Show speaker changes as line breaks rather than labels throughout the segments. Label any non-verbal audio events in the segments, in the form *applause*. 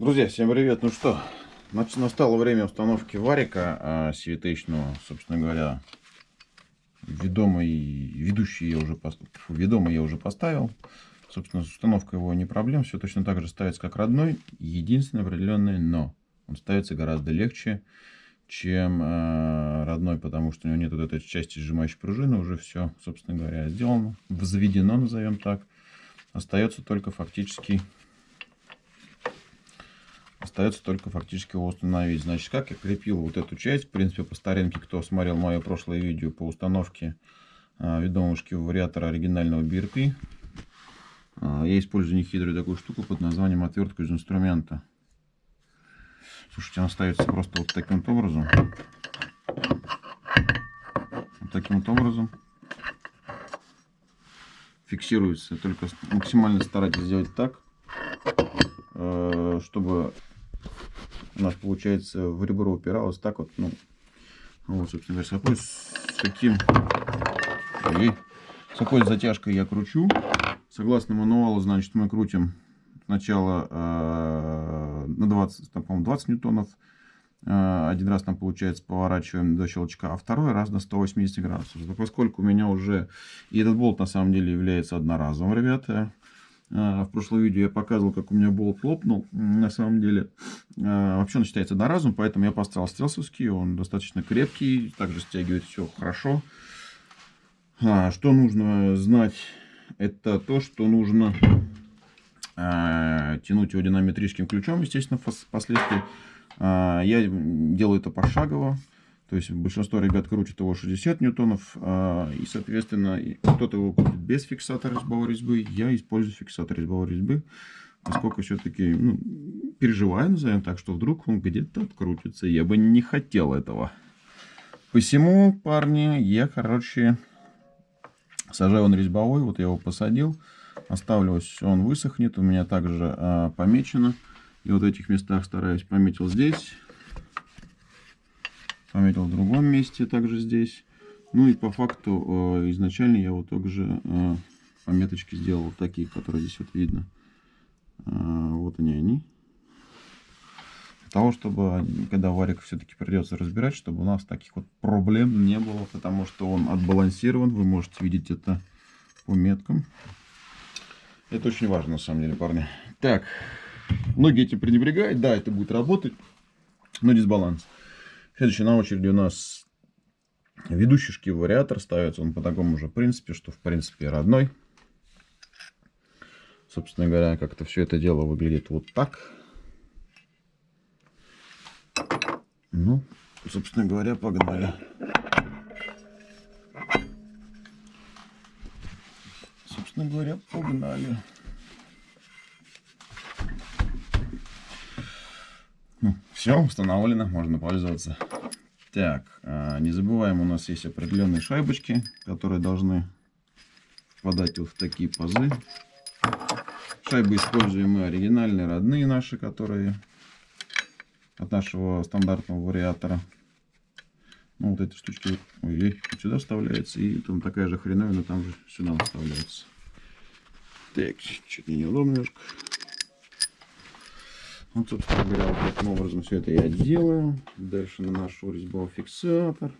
Друзья, всем привет! Ну что, настало время установки варика а, CVT-шного, собственно говоря, ведомый, ведущий я уже, ведомый я уже поставил. Собственно, установка его не проблем, все точно так же ставится, как родной. Единственное определенное но. Он ставится гораздо легче, чем э, родной, потому что у него нет вот этой части сжимающей пружины. Уже все, собственно говоря, сделано, взведено, назовем так. Остается только фактически Остается только фактически его установить. Значит, как я крепил вот эту часть. В принципе, по старинке, кто смотрел мое прошлое видео по установке а, ведомушки вариатора оригинального BRP. А, я использую нехитрую такую штуку под названием отвертка из инструмента. Слушайте, она ставится просто вот таким вот образом. Вот таким вот образом. Фиксируется. Только максимально старайтесь сделать так, э, чтобы у нас получается в ребро упиралось так вот, ну, вот, собственно говоря, с какой, с каким, и с какой затяжкой я кручу. Согласно мануалу, значит, мы крутим сначала э, на 20, там, по 20 ньютонов, э, один раз там получается поворачиваем до щелчка, а второй раз на 180 градусов. Поскольку у меня уже, и этот болт на самом деле является одноразовым, ребята, в прошлом видео я показывал, как у меня болт лопнул. На самом деле, а, вообще он считается одноразовым, поэтому я поставил стелсовский. Он достаточно крепкий, также стягивает все хорошо. А, что нужно знать? Это то, что нужно тянуть его динамометрическим ключом, естественно, впоследствии. Я делаю это пошагово. То есть большинство ребят крутит его 60 ньютонов, а, и, соответственно, кто-то его крутит без фиксатора резьбовой резьбы. Я использую фиксатор резьбовой резьбы, поскольку все-таки ну, переживаю, назовем так, что вдруг он где-то открутится. Я бы не хотел этого. Посему, парни, я, короче, сажаю он резьбовой. Вот я его посадил. Оставлю, он высохнет. У меня также а, помечено. И вот в этих местах стараюсь пометил здесь пометил в другом месте, также здесь. Ну и по факту э, изначально я вот также э, пометочки сделал вот такие, которые здесь вот видно. Э, вот они они. Для того, чтобы, когда варик все-таки придется разбирать, чтобы у нас таких вот проблем не было, потому что он отбалансирован. Вы можете видеть это по меткам. Это очень важно, на самом деле, парни. Так, многие этим пренебрегают. Да, это будет работать, но дисбаланс. Следующий на очереди у нас ведущий шкив вариатор. Ставится он по такому же принципе, что в принципе родной. Собственно говоря, как-то все это дело выглядит вот так. Ну, собственно говоря, погнали. Собственно говоря, погнали. Все установлено, можно пользоваться. Так, а, не забываем, у нас есть определенные шайбочки, которые должны впадать вот в такие пазы. Шайбы используем мы оригинальные, родные наши, которые от нашего стандартного вариатора. Ну, вот эти штучки ой, сюда вставляются, и там такая же хреновина там же сюда вставляется. Так, чуть неудобно немножко. Вот, собственно говоря, вот таким образом все это я делаю. Дальше наношу резьбовой фиксатор.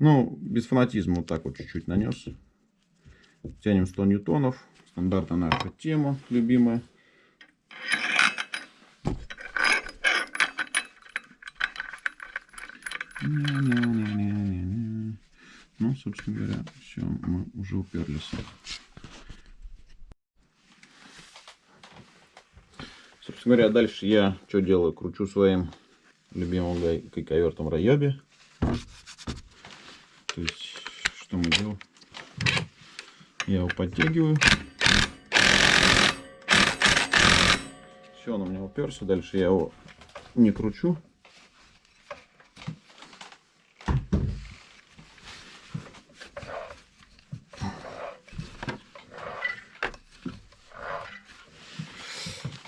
Ну, без фанатизма вот так вот чуть-чуть нанес. Тянем 100 ньютонов. Стандартная наша тема, любимая. Ну, собственно говоря, все, мы уже уперлись. Собственно говоря, дальше я что делаю? Кручу своим любимым гайковертом Райоби. То есть, что мы делаем? Я его подтягиваю. Все, он у меня уперся. Дальше я его не кручу.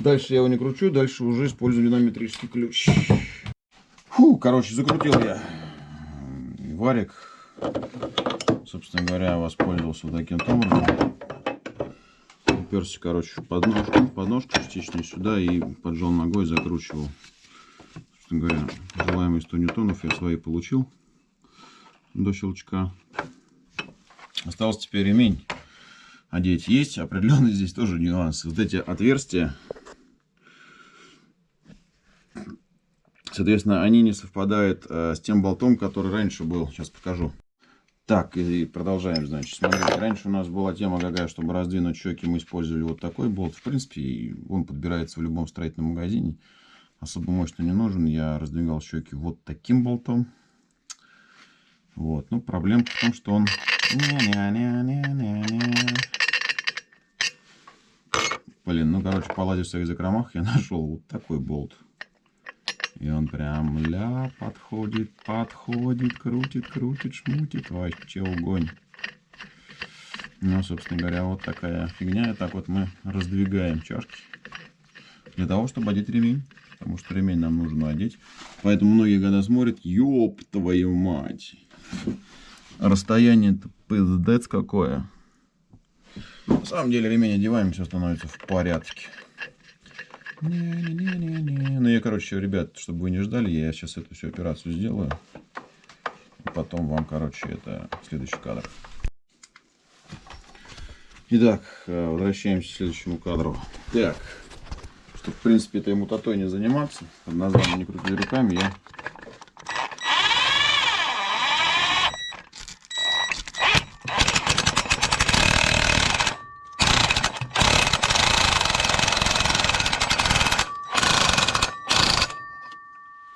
Дальше я его не кручу, дальше уже использую динамометрический ключ. Фу, короче, закрутил я варик. Собственно говоря, воспользовался таким образом. Уперся, короче, подножку, подножку частично сюда и поджал ногой, закручивал. Собственно говоря, желаемые 100 ньютонов я свои получил до щелчка. Осталось теперь ремень одеть. Есть определенные здесь тоже нюансы. Вот эти отверстия, соответственно, они не совпадают э, с тем болтом, который раньше был. Сейчас покажу. Так, и продолжаем, значит. Смотрите, раньше у нас была тема какая, чтобы раздвинуть щеки, мы использовали вот такой болт. В принципе, он подбирается в любом строительном магазине. Особо мощно не нужен. Я раздвигал щеки вот таким болтом. Вот, ну, проблема в том, что он... Блин, ну, короче, полазив в своих закромах, я *laughs* нашел вот такой болт. И он прям ля подходит, подходит, крутит, крутит, шмутит. Вообще огонь. Ну, собственно говоря, вот такая фигня. И так вот мы раздвигаем чашки. Для того, чтобы одеть ремень. Потому что ремень нам нужно одеть. Поэтому многие года смотрят, ёб твою мать. Расстояние-то пиздец какое. На самом деле ремень одеваем, все становится в порядке. Не-не-не-не-не. Ну я, короче, ребят, чтобы вы не ждали, я сейчас эту всю операцию сделаю. Потом вам, короче, это следующий кадр. Итак, э, возвращаемся к следующему кадру. Так, чтобы, в принципе, этой мутатой не заниматься, под названием не крутить руками, я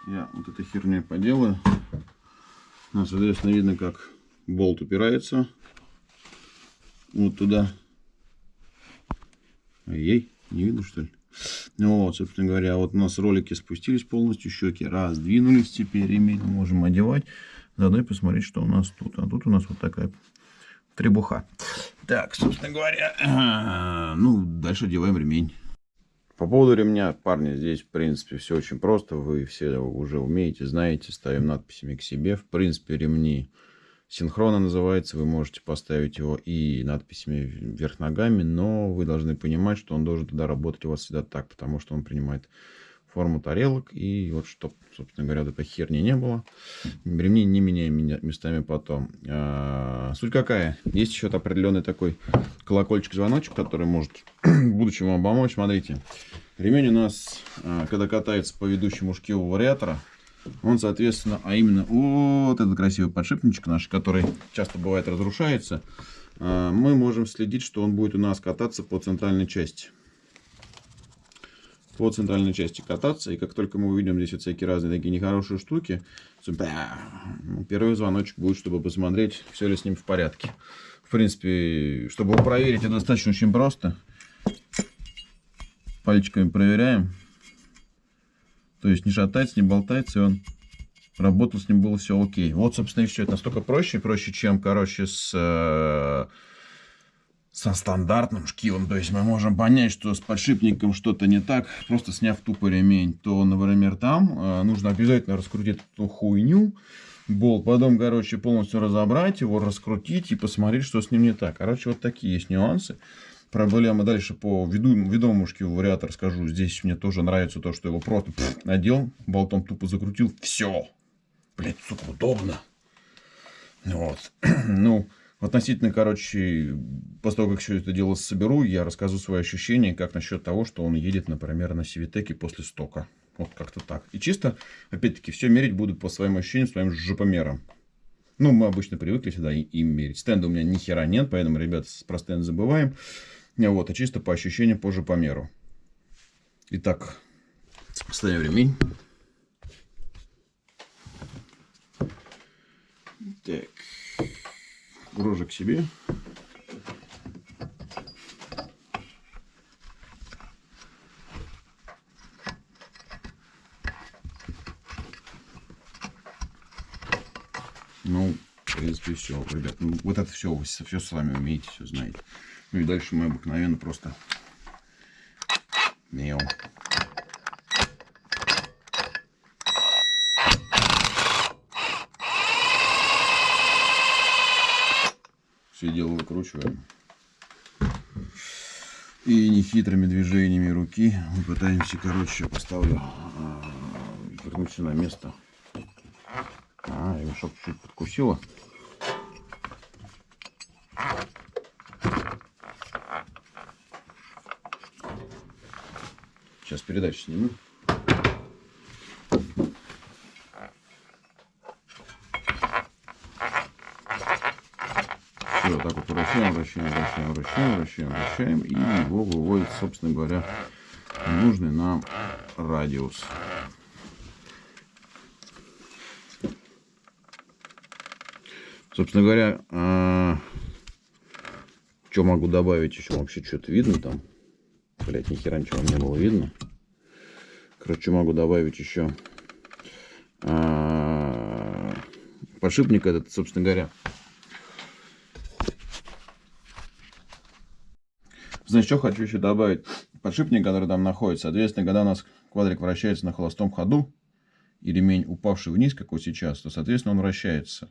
я вот этой херней поделаю. Ну, соответственно, видно, как болт упирается вот туда. Ей, не видно, что ли? Ну вот, собственно говоря, вот у нас ролики спустились полностью, щеки раздвинулись, теперь ремень можем одевать. Заодно и посмотреть, что у нас тут. А тут у нас вот такая требуха. Так, собственно говоря, *clears throat* ну, дальше одеваем ремень. По поводу ремня, парни, здесь, в принципе, все очень просто. Вы все уже умеете, знаете, ставим надписями к себе. В принципе, ремни синхронно называется. Вы можете поставить его и надписями вверх ногами, но вы должны понимать, что он должен туда работать у вас всегда так, потому что он принимает форму тарелок. И вот, чтобы, собственно говоря, этой херни не было, ремни не меняем местами потом. А, суть какая? Есть еще определенный такой колокольчик-звоночек, который может в будущем вам помочь. Смотрите, ремень у нас, а, когда катается по ведущему шкиву вариатора, он, соответственно, а именно вот этот красивый подшипничек наш, который часто бывает разрушается, а, мы можем следить, что он будет у нас кататься по центральной части по центральной части кататься. И как только мы увидим здесь вот всякие разные такие нехорошие штуки, ну, первый звоночек будет, чтобы посмотреть, все ли с ним в порядке. В принципе, чтобы его проверить, это достаточно очень просто. Пальчиками проверяем. То есть не шатается, не болтается, и он работал, с ним было все окей. Вот, собственно, и все. Это настолько проще, проще, чем, короче, с э, со стандартным шкивом. То есть мы можем понять, что с подшипником что-то не так, просто сняв тупо ремень. То, например, там э, нужно обязательно раскрутить эту хуйню, болт, потом, короче, полностью разобрать его, раскрутить и посмотреть, что с ним не так. Короче, вот такие есть нюансы. Проблема дальше по виду, ведомому шкиву вариатор скажу. Здесь мне тоже нравится то, что его просто пфф, надел, болтом тупо закрутил. Все. Блять, сука, удобно. Вот. *clears throat* ну, Относительно, короче, после того, как все это дело соберу, я расскажу свои ощущения, как насчет того, что он едет, например, на Сивитеке после стока. Вот как-то так. И чисто, опять-таки, все мерить буду по своим ощущениям, своим жопомерам. Ну, мы обычно привыкли всегда им мерить. Стенда у меня ни хера нет, поэтому, ребят, про стенд забываем. Вот, а чисто по ощущениям позже по меру. Итак, ставим ремень. Так рожа к себе. Ну, в принципе, все, ребят. Ну, вот это все, все с вами умеете, все знаете. Ну и дальше мы обыкновенно просто мел. все дело выкручиваем. И нехитрыми движениями руки мы пытаемся, короче, поставлю, а, вернуть на место. А, ремешок чуть подкусила. Передачу сниму. Все, так вот вращаем, вращаем, вращаем, вращаем, вращаем, вращаем. И его выводит, собственно говоря, нужный нам радиус. Собственно говоря, а, что могу добавить еще? Вообще что-то видно там? Блять, ни хера ничего не было видно. Короче, могу добавить еще а, подшипник этот, собственно говоря. Значит, что хочу еще добавить. Подшипник, который там находится, соответственно, когда у нас квадрик вращается на холостом ходу, и ремень упавший вниз, как вот сейчас, то, соответственно, он вращается.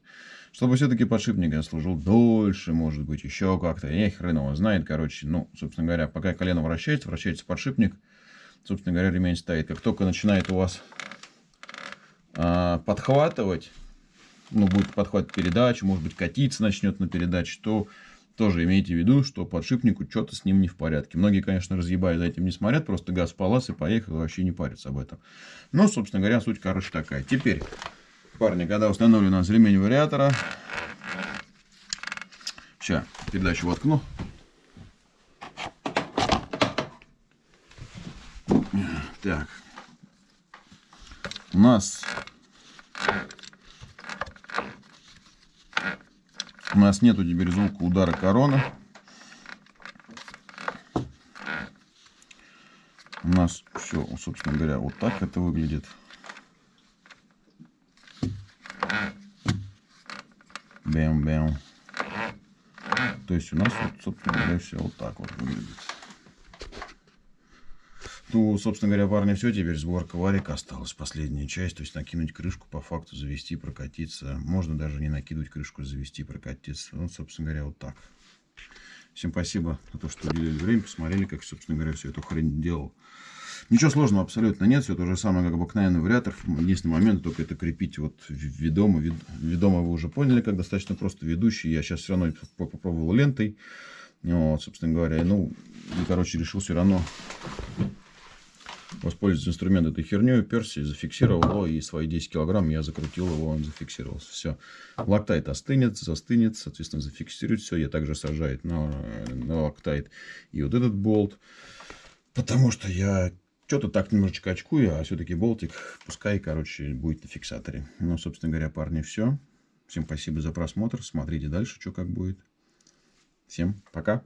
Чтобы все-таки подшипник служил дольше, может быть, еще как-то. Я хрен его знает, короче. Ну, собственно говоря, пока колено вращается, вращается подшипник. Собственно говоря, ремень стоит. Как только начинает у вас а, подхватывать, ну, будет подхватывать передачу, может быть, катиться начнет на передаче, то тоже имейте в виду, что подшипнику что-то с ним не в порядке. Многие, конечно, разъебают за этим не смотрят, просто газ полаз и поехал, вообще не парятся об этом. Но, собственно говоря, суть, короче, такая. Теперь, парни, когда установлен у нас ремень вариатора, сейчас передачу воткну. Так, у нас У нас нету теперь звука удара корона. У нас все, собственно говоря, вот так это выглядит. Бэм-бэм. То есть у нас, вот, собственно говоря, все вот так вот выглядит. Ну, собственно говоря, парни, все, теперь сборка варика осталась, последняя часть, то есть накинуть крышку, по факту завести, прокатиться. Можно даже не накидывать крышку, завести, прокатиться. Ну, собственно говоря, вот так. Всем спасибо за то, что уделили время, посмотрели, как, собственно говоря, все эту хрень делал. Ничего сложного абсолютно нет, все то же самое, как обыкновенный вариатор. Единственный момент, только это крепить вот ведомо. Ведомо вы уже поняли, как достаточно просто ведущий. Я сейчас все равно попробовал лентой. Вот, собственно говоря, ну, и, короче, решил все равно воспользоваться инструмент этой херней, уперся, зафиксировал его, и свои 10 килограмм я закрутил его, он зафиксировался. Все. Лактайт остынет, застынет, соответственно, зафиксирует все. Я также сажает на, на лактайт и вот этот болт. Потому что я что-то так немножечко очкую, а все-таки болтик, пускай, короче, будет на фиксаторе. Ну, собственно говоря, парни, все. Всем спасибо за просмотр. Смотрите дальше, что как будет. Всем пока.